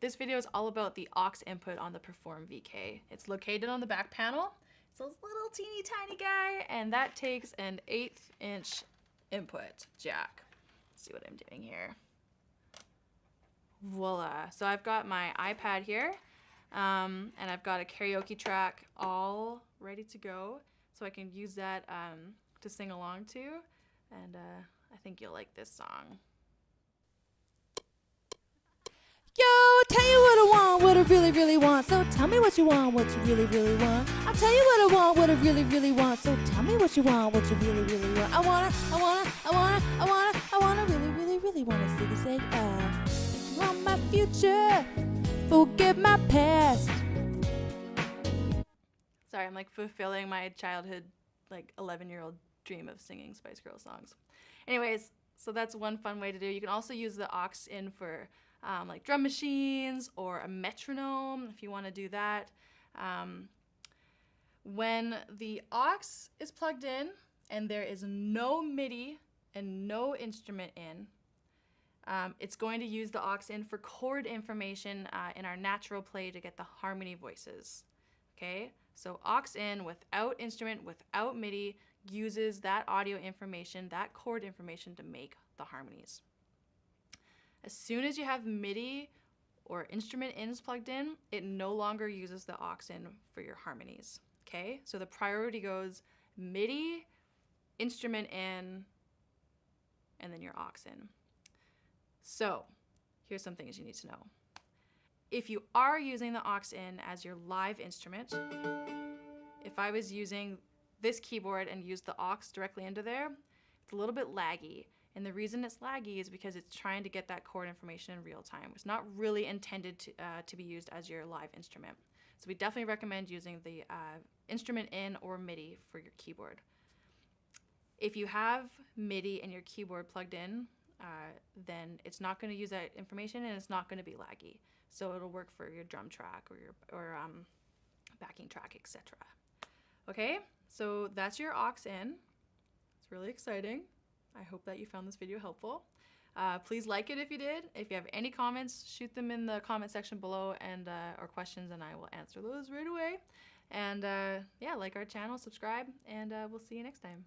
this video is all about the aux input on the Perform VK. It's located on the back panel. It's a little teeny tiny guy, and that takes an eighth inch input jack. Let's see what I'm doing here. Voila. So I've got my iPad here, um, and I've got a karaoke track all ready to go. So I can use that um, to sing along to, and uh, I think you'll like this song. Tell you what I want, what I really, really want. So tell me what you want, what you really, really want. I'll tell you what I want, what I really, really want. So tell me what you want, what you really, really want. I wanna, I wanna, I wanna, I wanna, I wanna, really, really, really wanna ziggy zag ah. You want my future, forget my past. Sorry, I'm like fulfilling my childhood, like 11 year old dream of singing Spice Girl songs. Anyways, so that's one fun way to do. You can also use the aux in for um, like drum machines or a metronome if you want to do that. Um, when the aux is plugged in and there is no MIDI and no instrument in, um, it's going to use the aux in for chord information uh, in our natural play to get the harmony voices. Okay, so aux in without instrument, without MIDI, uses that audio information, that chord information to make the harmonies. As soon as you have MIDI or instrument ins plugged in, it no longer uses the aux in for your harmonies. Okay, so the priority goes MIDI, instrument in, and then your aux in. So here's some things you need to know. If you are using the aux in as your live instrument, if I was using this keyboard and used the aux directly into there, it's a little bit laggy. And the reason it's laggy is because it's trying to get that chord information in real time. It's not really intended to, uh, to be used as your live instrument. So we definitely recommend using the uh, instrument in or MIDI for your keyboard. If you have MIDI and your keyboard plugged in, uh, then it's not going to use that information and it's not going to be laggy. So it'll work for your drum track or your or um, backing track, etc. Okay, so that's your aux in. It's really exciting. I hope that you found this video helpful. Uh, please like it if you did. If you have any comments, shoot them in the comment section below and uh, or questions, and I will answer those right away. And uh, yeah, like our channel, subscribe, and uh, we'll see you next time.